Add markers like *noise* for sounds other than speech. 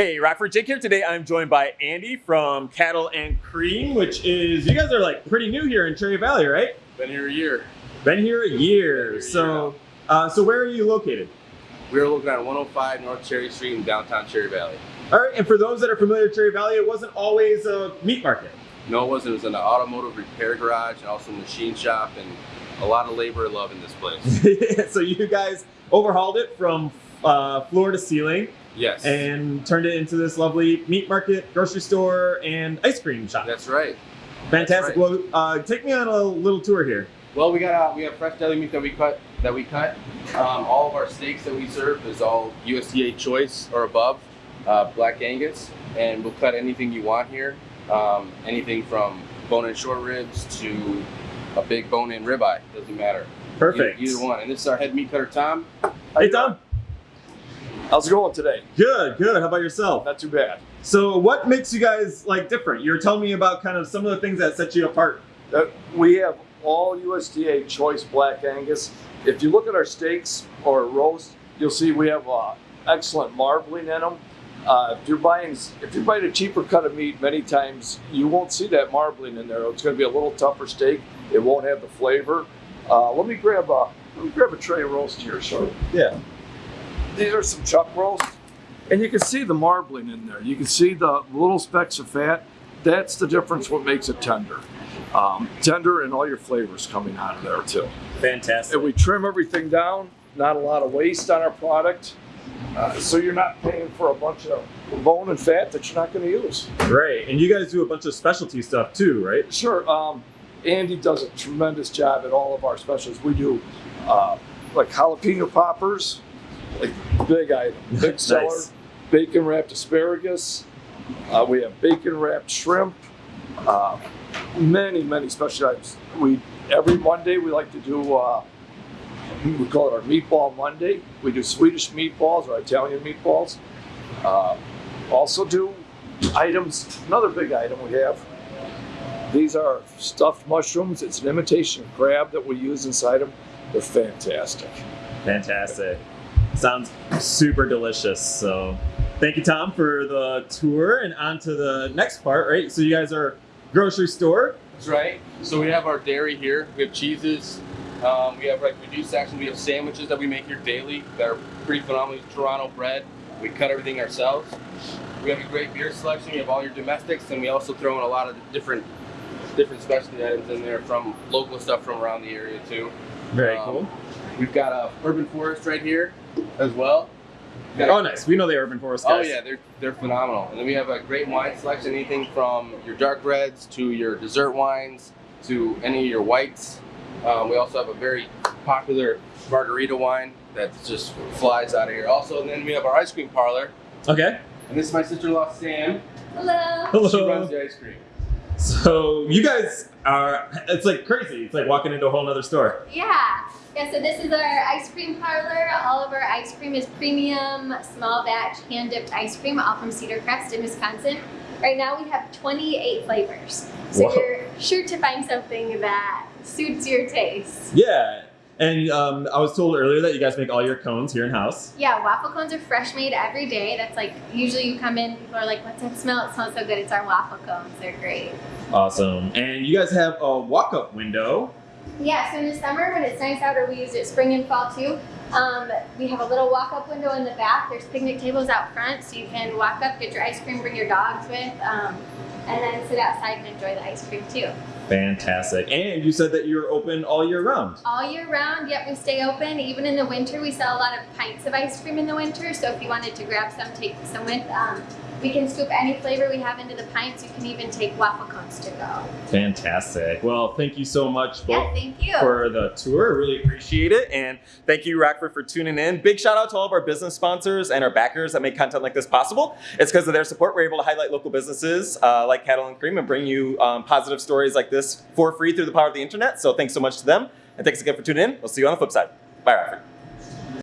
Hey, Rockford Jake here. Today I'm joined by Andy from Cattle and Cream, which is, you guys are like pretty new here in Cherry Valley, right? Been here a year. Been here a year. here a so, uh, so where are you located? We are located at 105 North Cherry Street in downtown Cherry Valley. All right, and for those that are familiar with Cherry Valley, it wasn't always a meat market. No, it wasn't. It was an automotive repair garage and also a machine shop and a lot of labor and love in this place. *laughs* so you guys overhauled it from uh, floor to ceiling Yes. and turned it into this lovely meat market, grocery store, and ice cream shop. That's right. Fantastic. that's Well, uh, take me on a little tour here. Well, we got uh, we have fresh deli meat that we cut that we cut. Um, all of our steaks that we serve is all USDA choice or above, uh, black Angus, and we'll cut anything you want here. Um, anything from bone-in short ribs to a big bone-in ribeye. Doesn't matter. Perfect. Either, either one. And this is our head meat cutter, Tom. Hey, Tom. How's it going today? Good, good. How about yourself? Not too bad. So, what makes you guys like different? You're telling me about kind of some of the things that set you apart. Uh, we have all USDA choice black Angus. If you look at our steaks or roast, you'll see we have uh, excellent marbling in them. Uh, if you're buying if you're buying a cheaper cut of meat, many times you won't see that marbling in there. It's going to be a little tougher steak. It won't have the flavor. Uh, let me grab a let me grab a tray of roast here, so Yeah. These are some chuck rolls. and you can see the marbling in there. You can see the little specks of fat. That's the difference. What makes it tender, um, tender, and all your flavors coming out of there too. Fantastic. And we trim everything down. Not a lot of waste on our product, uh, so you're not paying for a bunch of bone and fat that you're not going to use. Great. And you guys do a bunch of specialty stuff too, right? Sure. Um, Andy does a tremendous job at all of our specials. We do uh, like jalapeno poppers, like big item, big Nice. seller. Bacon wrapped asparagus. Uh, we have bacon wrapped shrimp. Uh, many, many special items. We every Monday we like to do. Uh, we call it our Meatball Monday. We do Swedish meatballs or Italian meatballs. Uh, also do items. Another big item we have these are stuffed mushrooms. It's an imitation crab that we use inside them. They're fantastic. Fantastic. Sounds super delicious. So, thank you, Tom, for the tour. And on to the next part, right? So, you guys are grocery store. That's right. So we have our dairy here. We have cheeses. Um, we have like reduced section. We have sandwiches that we make here daily that are pretty phenomenal. Turano bread. We cut everything ourselves. We have a great beer selection. We have all your domestics, and we also throw in a lot of different different specialty items in there from local stuff from around the area too. Very Um, cool. We've got a urban forest right here as well. We've got a- Oh, nice. We know the Urban Forest Oh guys. yeah, they're they're phenomenal. And then we have a great wine selection, anything from your dark reds to your dessert wines to any of your whites. Um, we also have a very popular margarita wine that just flies out of here. Also, and then we have our ice cream parlor. Okay. And this is my sister-in-law Sam. Hello. Hello. She Hello. runs the ice cream. So, you guys are, it's like crazy. It's like walking into a whole nother store. Yeah. Yeah, so this is our ice cream parlor. All of our ice cream is premium, small batch, hand dipped ice cream, all from Cedar Crest in Wisconsin. Right now we have 28 flavors. So Whoa. you're sure to find something that suits your taste. Yeah. And um, I was told earlier that you guys make all your cones here in house. Yeah, waffle cones are fresh made every day. That's like, usually you come in, people are like, what's that smell? It smells so good. It's our waffle cones. They're great. Awesome. And you guys have a walk up window. Yeah, so in the summer when it's nice out, or we use it spring and fall too, um, we have a little walk-up window in the back. There's picnic tables out front, so you can walk up, get your ice cream, bring your dogs with, um, and then sit outside and enjoy the ice cream too. Fantastic. And you said that you're open all year round. All year round, yep, we stay open. Even in the winter, we sell a lot of pints of ice cream in the winter. So if you wanted to grab some, take some with. Um, we can scoop any flavor we have into the pints. You can even take waffle cones to go. Fantastic. Well, thank you so much Yeah, both thank you. for the tour. Really appreciate it. And thank you, Rockford, for tuning in. Big shout out to all of our business sponsors and our backers that make content like this possible. It's because of their support we're able to highlight local businesses uh, like Cattle and Cream and bring you um, positive stories like this for free through the power of the internet. So thanks so much to them. And thanks again for tuning in. We'll see you on the flip side. Bye, Rockford.